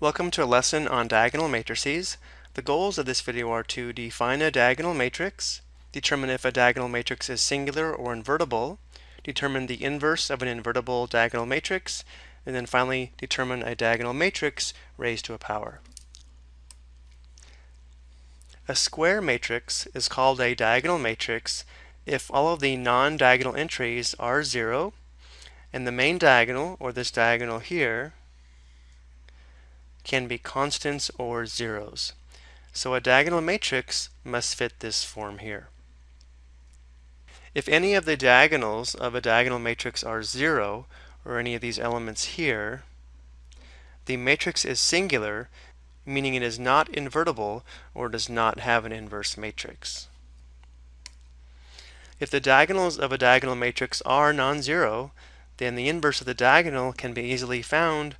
Welcome to a lesson on diagonal matrices. The goals of this video are to define a diagonal matrix, determine if a diagonal matrix is singular or invertible, determine the inverse of an invertible diagonal matrix, and then finally determine a diagonal matrix raised to a power. A square matrix is called a diagonal matrix if all of the non-diagonal entries are zero and the main diagonal, or this diagonal here, can be constants or zeros. So a diagonal matrix must fit this form here. If any of the diagonals of a diagonal matrix are zero, or any of these elements here, the matrix is singular, meaning it is not invertible or does not have an inverse matrix. If the diagonals of a diagonal matrix are non-zero, then the inverse of the diagonal can be easily found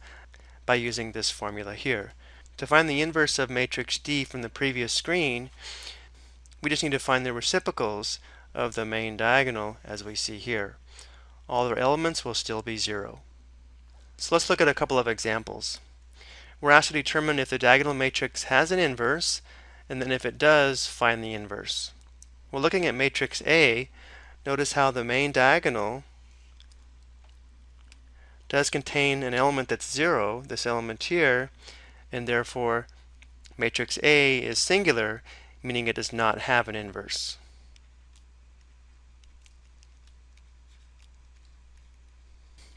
by using this formula here. To find the inverse of matrix D from the previous screen, we just need to find the reciprocals of the main diagonal as we see here. All their elements will still be zero. So let's look at a couple of examples. We're asked to determine if the diagonal matrix has an inverse, and then if it does, find the inverse. Well, looking at matrix A, notice how the main diagonal does contain an element that's zero, this element here, and therefore matrix A is singular, meaning it does not have an inverse.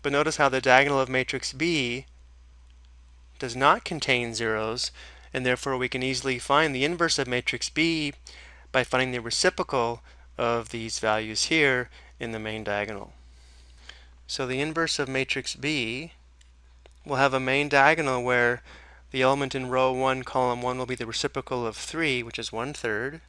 But notice how the diagonal of matrix B does not contain zeros, and therefore we can easily find the inverse of matrix B by finding the reciprocal of these values here in the main diagonal. So the inverse of matrix B will have a main diagonal where the element in row 1, column 1 will be the reciprocal of 3, which is 1 third.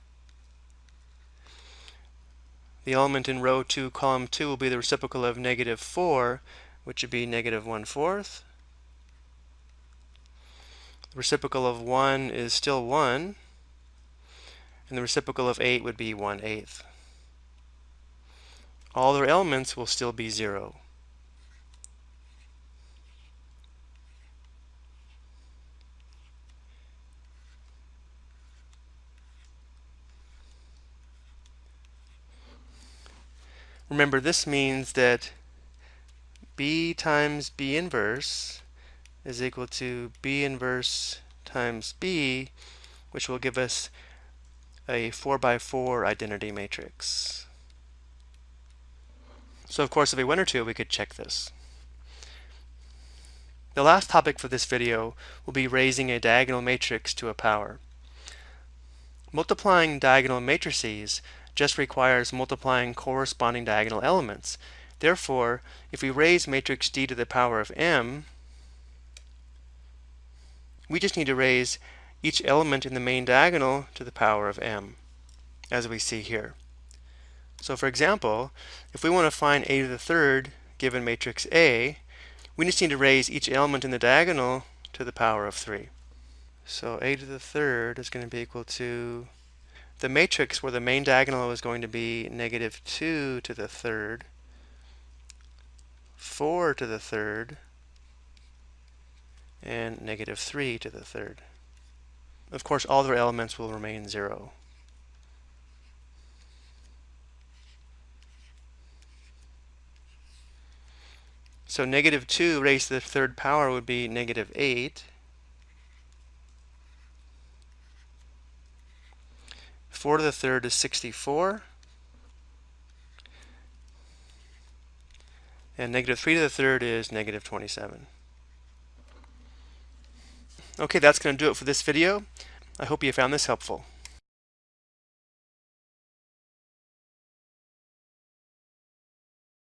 The element in row 2, column 2 will be the reciprocal of negative 4, which would be negative 1 fourth. The reciprocal of 1 is still 1, and the reciprocal of 8 would be 1 eighth. All their elements will still be 0. Remember, this means that B times B inverse is equal to B inverse times B, which will give us a 4 by 4 identity matrix. So of course, if we wanted to, we could check this. The last topic for this video will be raising a diagonal matrix to a power. Multiplying diagonal matrices just requires multiplying corresponding diagonal elements. Therefore, if we raise matrix D to the power of m, we just need to raise each element in the main diagonal to the power of m, as we see here. So for example, if we want to find a to the third given matrix A, we just need to raise each element in the diagonal to the power of 3. So a to the third is going to be equal to the matrix where the main diagonal is going to be negative 2 to the third, 4 to the third, and negative 3 to the third. Of course, all their elements will remain 0. So negative 2 raised to the third power would be negative 8. 4 to the third is 64. And negative 3 to the third is negative 27. Okay, that's going to do it for this video. I hope you found this helpful.